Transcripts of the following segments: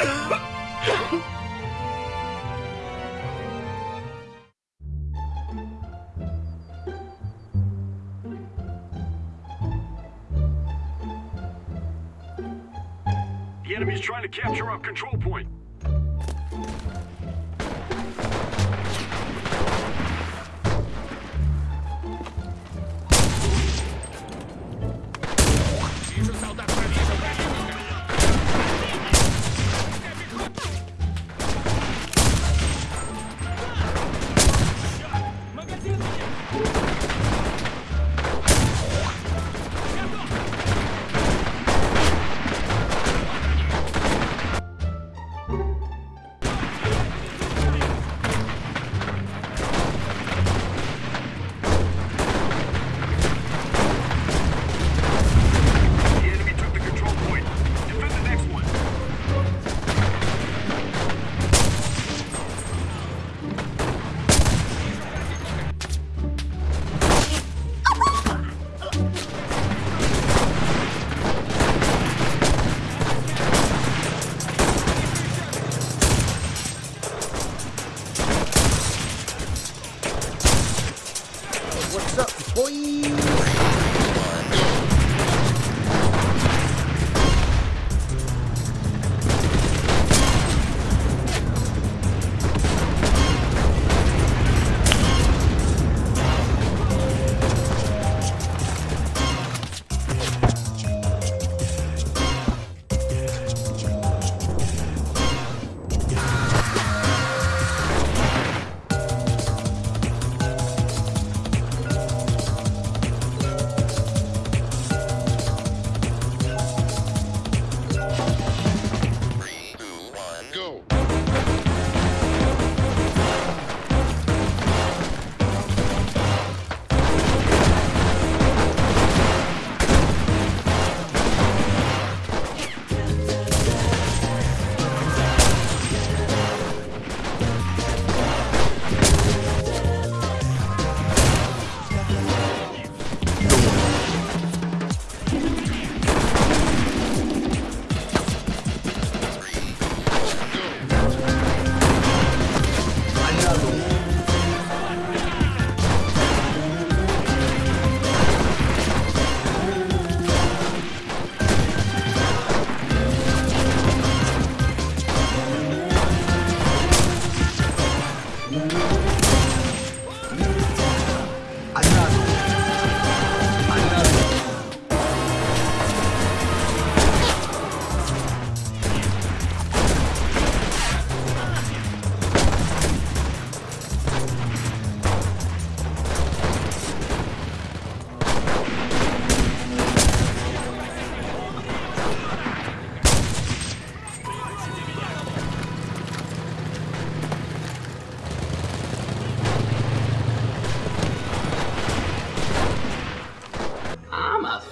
The enemy's trying to capture our control point.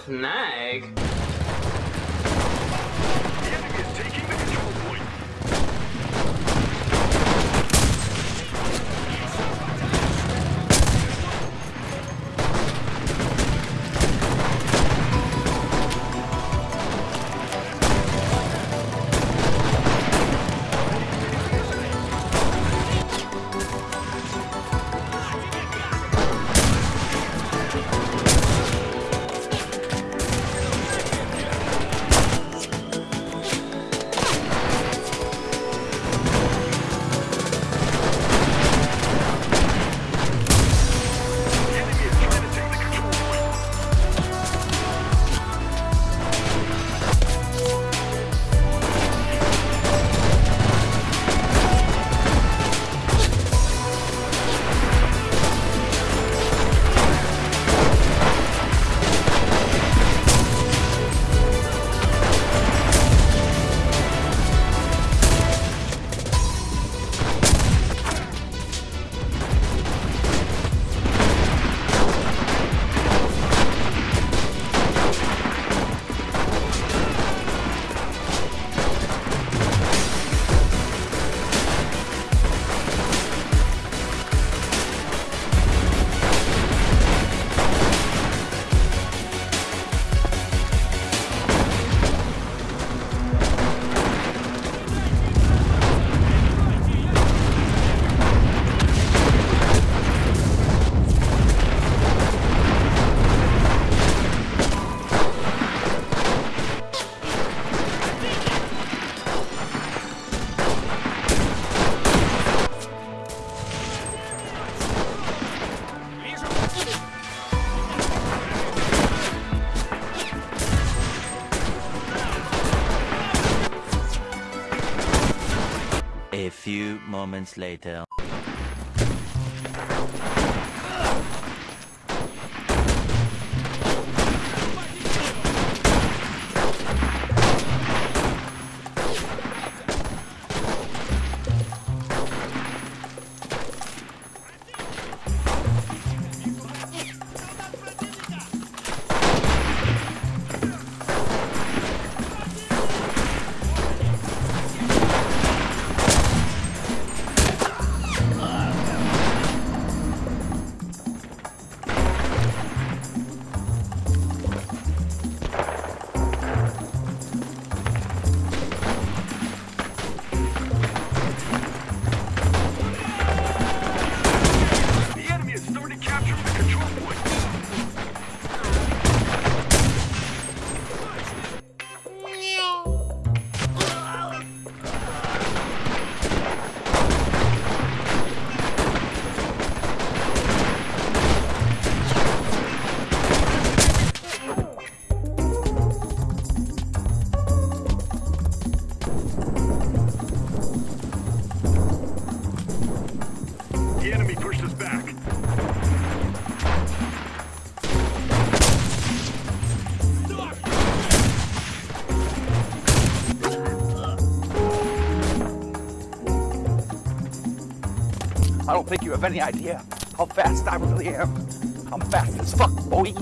Snag. Moments later. I don't think you have any idea how fast I really am. I'm fast as fuck, boy.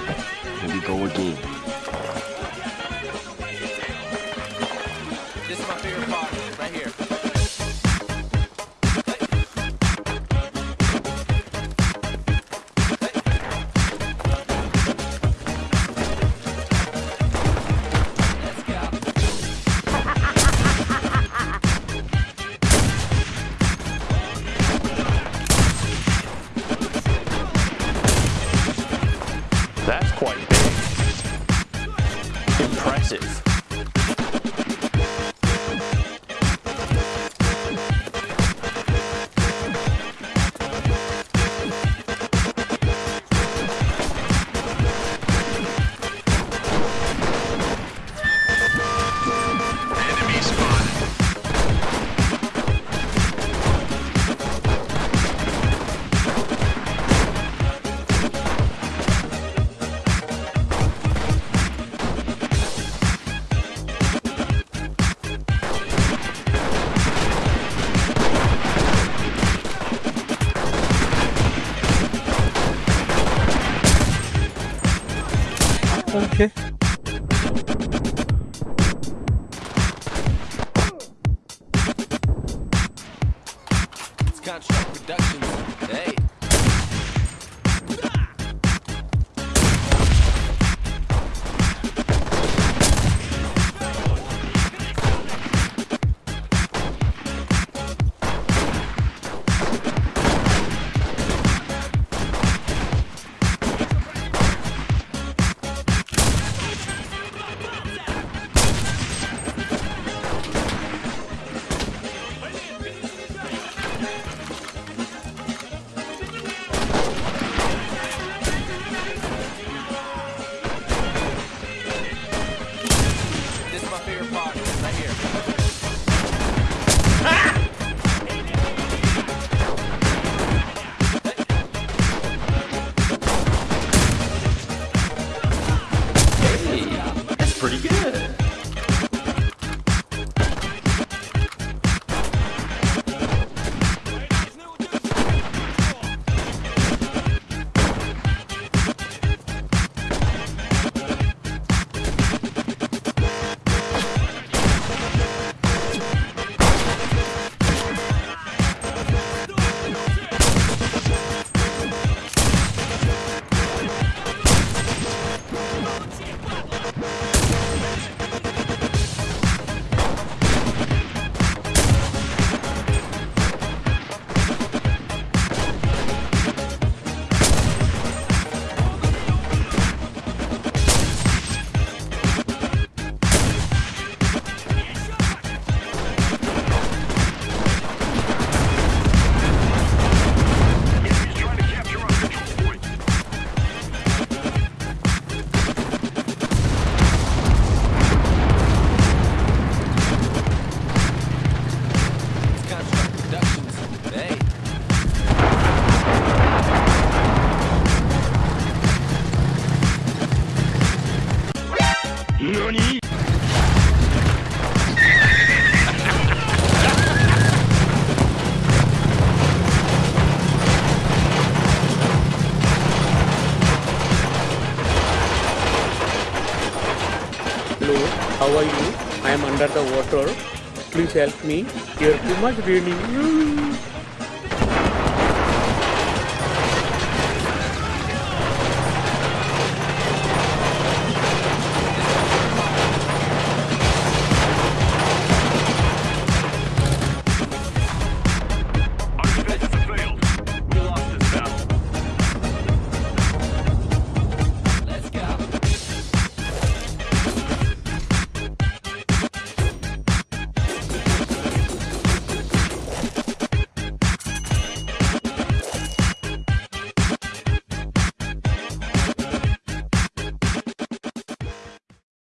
Here we go again. Okay. under the water. Please help me. You're too much raining.